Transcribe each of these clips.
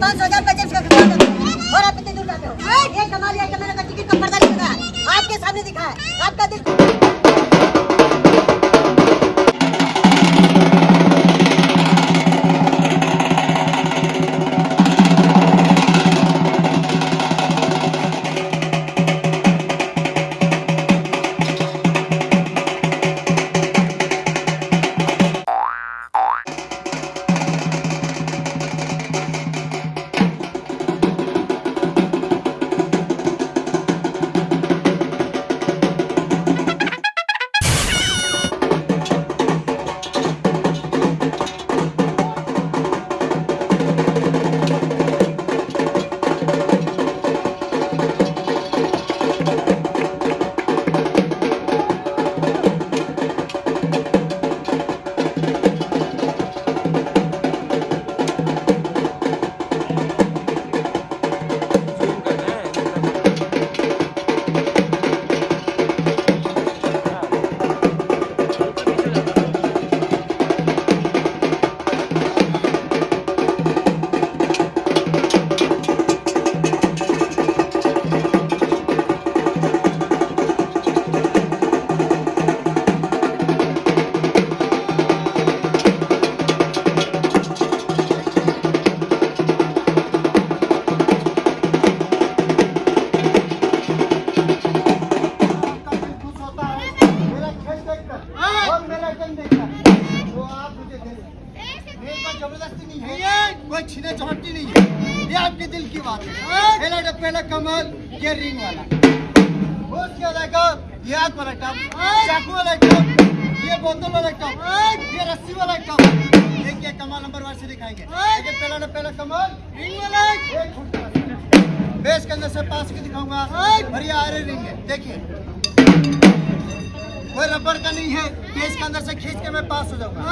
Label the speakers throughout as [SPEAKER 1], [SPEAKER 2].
[SPEAKER 1] पाँच हज़ार रुपए जेब और आप इतने दूर जाते हो। ये कमाल है कि मैंने टिकट का पर्दा लगाया। आपके सामने दिखा है आपका दिल
[SPEAKER 2] अलग ये आग वाला वाला टप ये बोतल वाला टप ये रस्सी वाला टप एक एक कमल नंबर वन से दिखाएँगे। लेकिन पहला डब पहला कमल। रिंग वाला एक। बेस के अंदर से पास के दिखाऊँगा। और ये आरे रिंग है। देखिए। कोई रबड़ का नहीं है। बेस के अंदर से खींच के मैं पास हो जाऊँगा।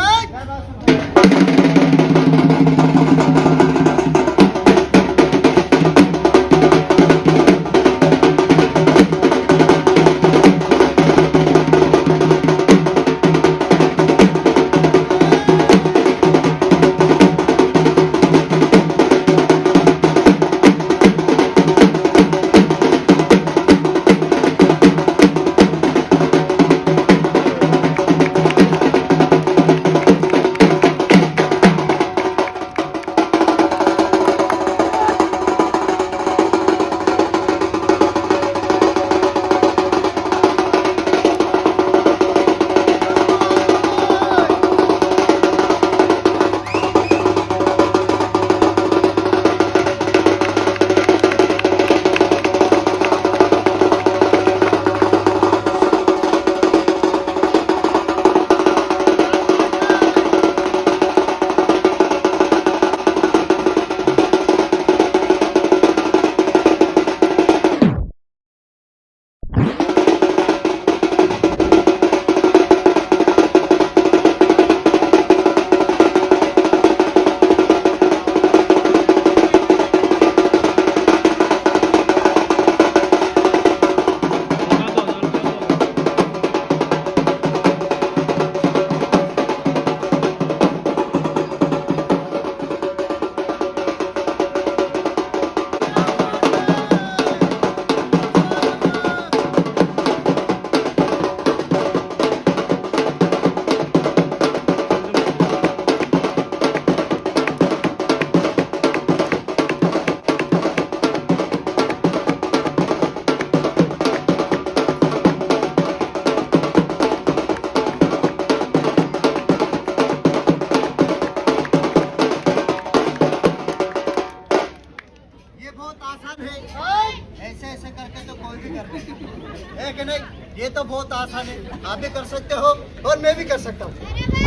[SPEAKER 2] है कि नहीं? ये तो बहुत आसान है। आप भी कर सकते हो और मैं भी कर सकता हूँ।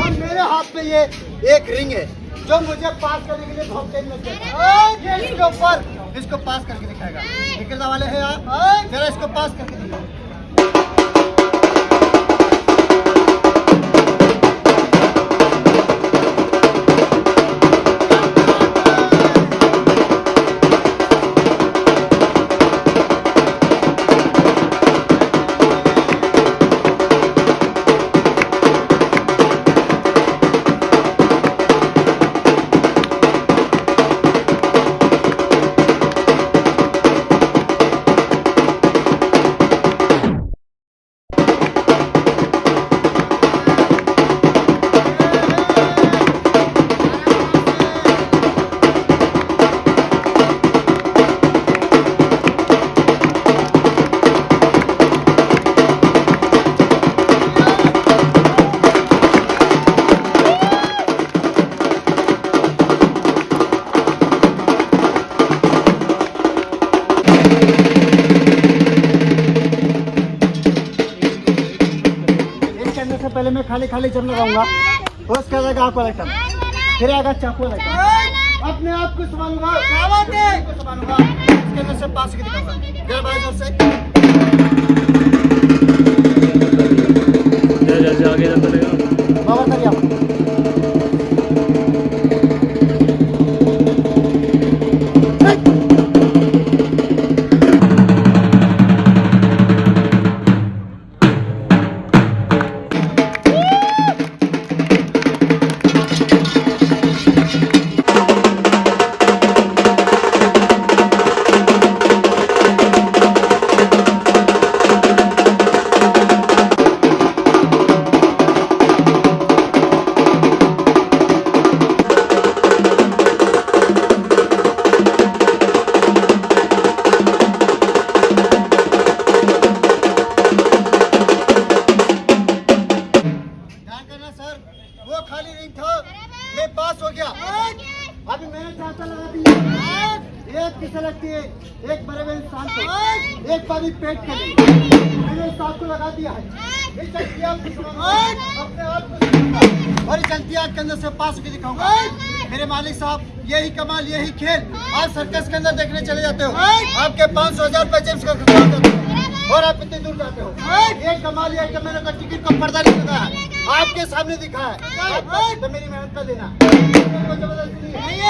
[SPEAKER 2] और मेरे हाथ में ये एक रिंग है जो मुझे पास करने के लिए बहुत ये इसके ऊपर इसको पास करके दिखाएगा। निकलने वाले हैं आप। जरा इसको पास करके दिखाओ खाली खाली जब लगाऊँगा। उसके बाद आपको लगता फिर आएगा चाकू लगता अपने आप को संभालूँगा। को संभालूँगा। इसके अंदर से पास की दिखाऊँगा। भाई ज़ोर से। सर। वो खाली नहीं था। मैं पास हो गया। अभी मैंने चाहता लगा दिया। एक किसे लगती है। एक बड़े बड़े इंसान को। एक पानी पेट के मैंने आग को लगा दिया है। अपने आप को और इस चलती आग के अंदर से पास होकर दिखाऊँगा। मेरे मालिक साहब यही कमाल यही खेल। आप सर्कस के अंदर देखने चले जाते हो। आपके पाँच सौ हज़ार रुपए जेम्स का खर्चा और आप इतनी दूर जाते हो। ये कमाल ये कि मैंने तो टिकट का पर्दा नहीं लगाया। आपके सामने दिखा है। तो मेरी मेहनत का देना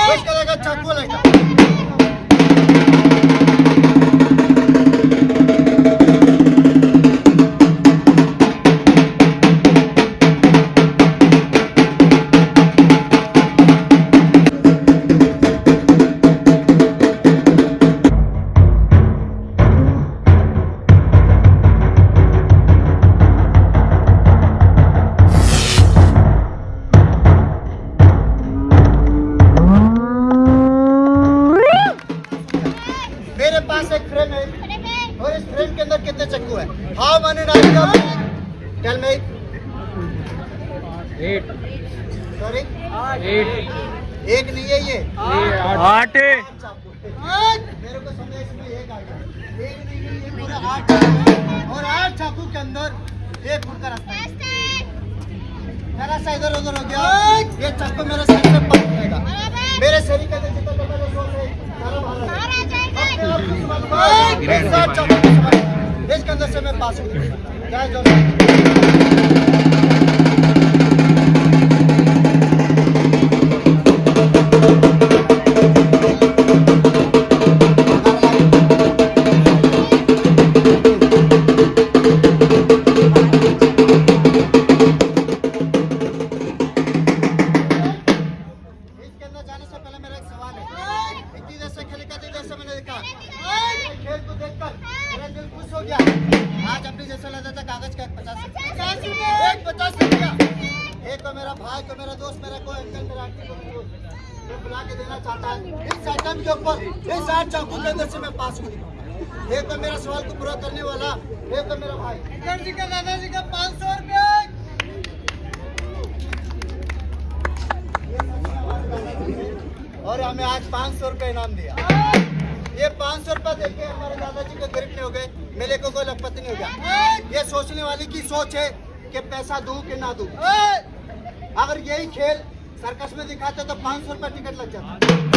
[SPEAKER 2] कुछ करेगा चाकू लेगा। के अंदर कितने चक्कू है हाउ मैंने tell me
[SPEAKER 3] eight
[SPEAKER 2] sorry
[SPEAKER 3] eight
[SPEAKER 2] एक नहीं है ये।
[SPEAKER 3] आठ.
[SPEAKER 2] मेरे को समझ इसमें एक आ गया एक नहीं है ये पूरा आठ और आठ चाकू के अंदर एक फुट का रास्ता मेरा सा इधर उधर हो गया। ये चाकू मेरे सर से पक जाएगा। मेरे शरीर के जितना है सारा आ जाएगा। अंदर से मैं पास हो जय ज़ोर मैं पास हो। गया एक तो मेरा सवाल को पूरा करने वाला एक तो मेरा भाई। जी का दादाजी का पाँच सौ रुपया। और हमें आज पाँच सौ रुपये इनाम दिया। ये पाँच सौ रुपये देके हमारे दादाजी को गरीब नहीं हो गए मेरे को कोई लखपति नहीं हो गया। ये सोचने वाली की सोच है कि पैसा दूँ कि ना दूँ। अगर यही खेल सर्कस में दिखाते तो पाँच सौ रुपये टिकट लग जाता।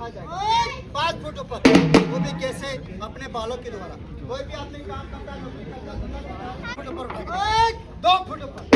[SPEAKER 2] ऊपर जाएगा। पाँच फुट ऊपर। वो भी कैसे अपने बालों के द्वारा। कोई भी आदमी काम करता है उठाएगा दो फुट ऊपर।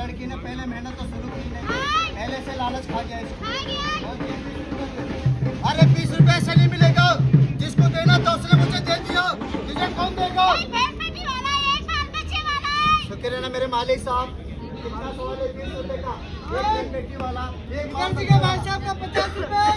[SPEAKER 2] लड़की ने पहले मेहनत तो शुरू की नहीं। पहले से लालच खा गया इसको। अरे बीस रुपए ऐसे नहीं मिलेगा। जिसको देना था उसने मुझे दे दिया। तुझे कौन देगा? शुक्र है ना मेरे मालिक साहब। तुम्हारा का। एक वाला। पचास रुपए?